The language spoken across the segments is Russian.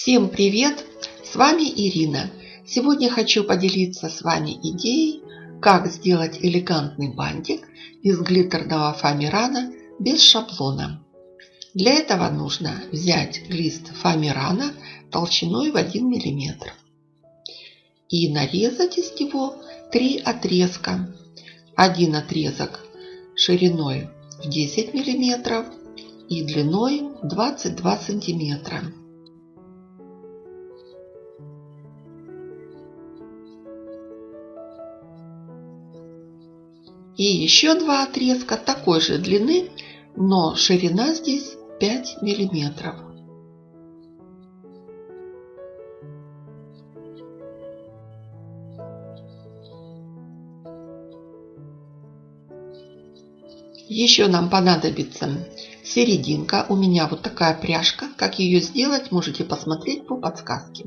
Всем привет! С вами Ирина. Сегодня хочу поделиться с вами идеей, как сделать элегантный бантик из глиттерного фоамирана без шаблона. Для этого нужно взять лист фоамирана толщиной в 1 мм и нарезать из него три отрезка. Один отрезок шириной в 10 мм и длиной 22 сантиметра. И еще два отрезка такой же длины, но ширина здесь 5 миллиметров. Еще нам понадобится серединка. У меня вот такая пряжка. Как ее сделать, можете посмотреть по подсказке.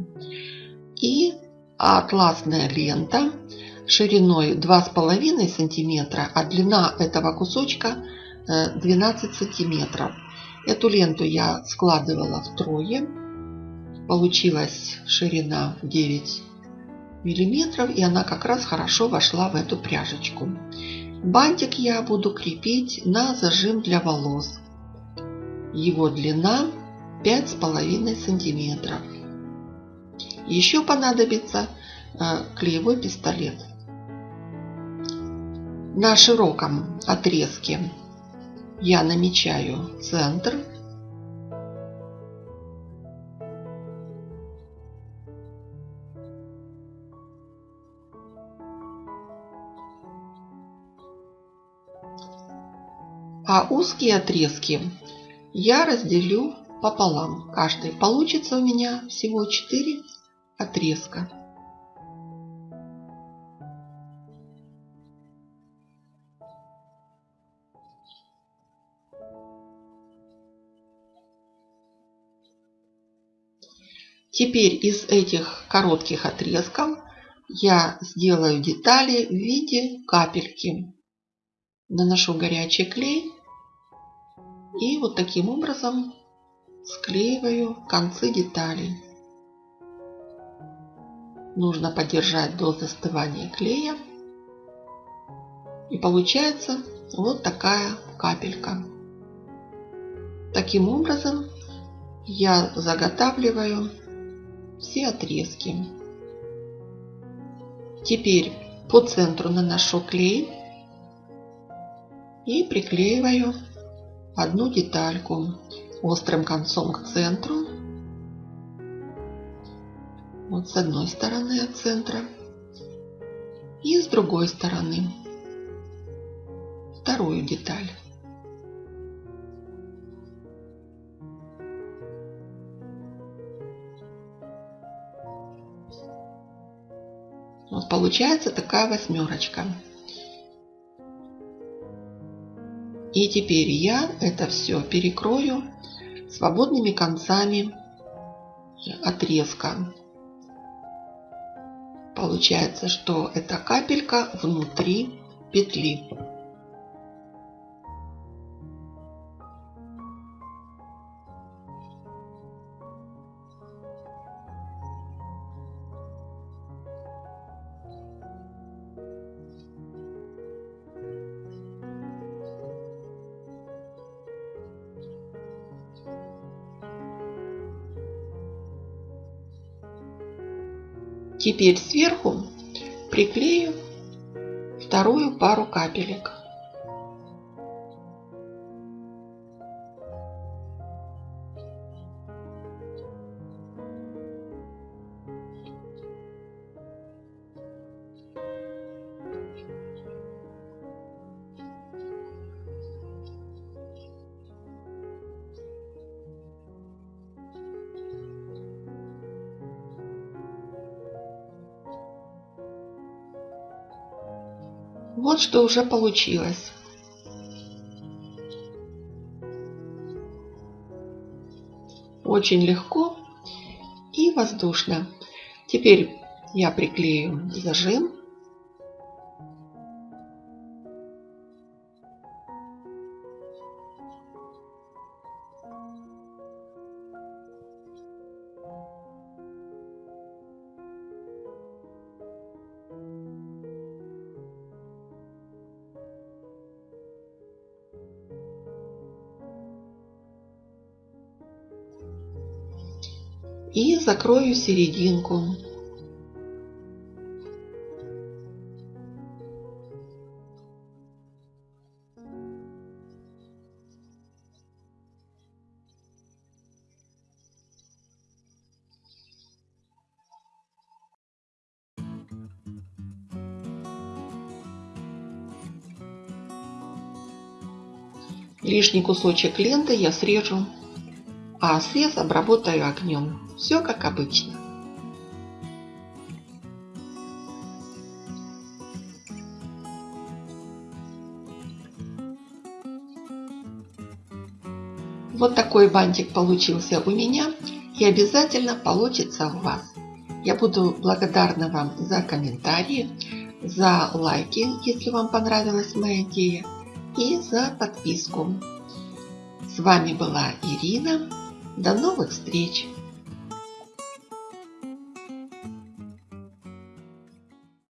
И атласная лента шириной 2,5 сантиметра, а длина этого кусочка 12 э, сантиметров. Эту ленту я складывала втрое. Получилась ширина 9 миллиметров, и она как раз хорошо вошла в эту пряжечку. Бантик я буду крепить на зажим для волос. Его длина 5,5 сантиметров. Еще понадобится э, клеевой пистолет. На широком отрезке я намечаю центр. А узкие отрезки я разделю пополам. Каждый получится у меня всего 4 отрезка. Теперь из этих коротких отрезков я сделаю детали в виде капельки. Наношу горячий клей и вот таким образом склеиваю концы деталей. Нужно подержать до застывания клея. И получается вот такая капелька. Таким образом я заготавливаю все отрезки. Теперь по центру наношу клей и приклеиваю одну детальку острым концом к центру. Вот с одной стороны от центра и с другой стороны вторую деталь. Вот получается такая восьмерочка. И теперь я это все перекрою свободными концами отрезка. Получается, что эта капелька внутри петли. Теперь сверху приклею вторую пару капелек. Вот что уже получилось. Очень легко и воздушно. Теперь я приклею зажим. И закрою серединку. Лишний кусочек ленты я срежу, а срез обработаю огнем. Все как обычно. Вот такой бантик получился у меня и обязательно получится у вас. Я буду благодарна вам за комментарии, за лайки, если вам понравилась моя идея и за подписку. С вами была Ирина. До новых встреч!